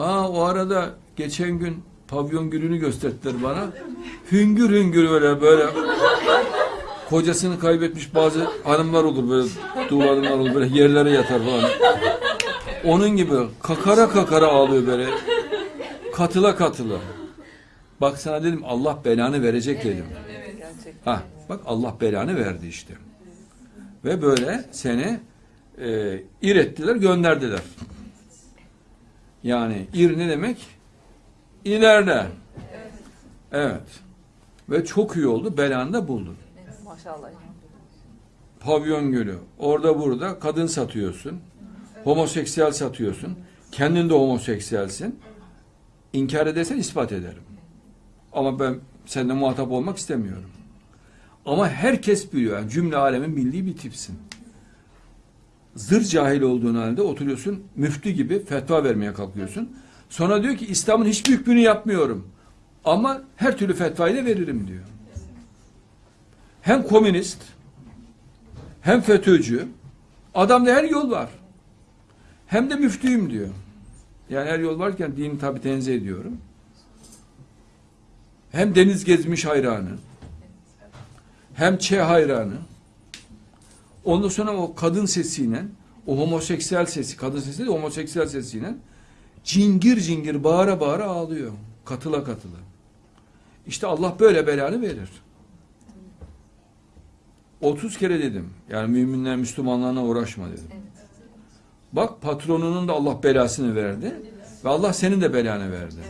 Ha o arada geçen gün pavyon gülünü gösterdiler bana. Hüngür hüngür böyle böyle kocasını kaybetmiş bazı hanımlar olur böyle dul hanımlar olur böyle yerlere yatar falan. Onun gibi kakara kakara ağlıyor böyle. Katıla katıla. Bak sana dedim Allah belanı verecek dedim. Gerçekten. Ha bak Allah belanı verdi işte. Ve böyle seni e, ir ettiler gönderdiler. Yani ir ne demek? İleride. Evet. Ve çok iyi oldu. Belanı da buldun. Maşallah. Pavyon gölü. Orada burada kadın satıyorsun. Homoseksüel satıyorsun. Kendin de homoseksüelsin. İnkar edersen ispat ederim. Ama ben seninle muhatap olmak istemiyorum. Ama herkes biliyor. Yani cümle alemin bildiği bir tipsin. Zır cahil olduğun halde oturuyorsun müftü gibi fetva vermeye kalkıyorsun. Sonra diyor ki İslam'ın hiçbir hükmünü yapmıyorum. Ama her türlü fetvayı da veririm diyor. Hem komünist hem FETÖ'cü adamda her yol var. Hem de müftüyüm diyor. Yani her yol varken dini tabi tenzih ediyorum. Hem deniz gezmiş hayranı. Hem Ç hayranı. Ondan sonra o kadın sesiyle o homoseksüel sesi, kadın sesi de homoseksüel sesiyle cingir cingir bağıra bağıra ağlıyor. Katıla katıla. İşte Allah böyle belanı verir. 30 kere dedim. Yani müminler Müslümanlarına uğraşma dedim. Bak patronunun da Allah belasını verdi. Ve Allah senin de belanı verdi.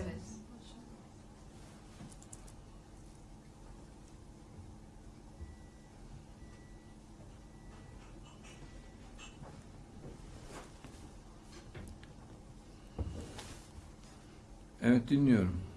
Evet dinliyorum.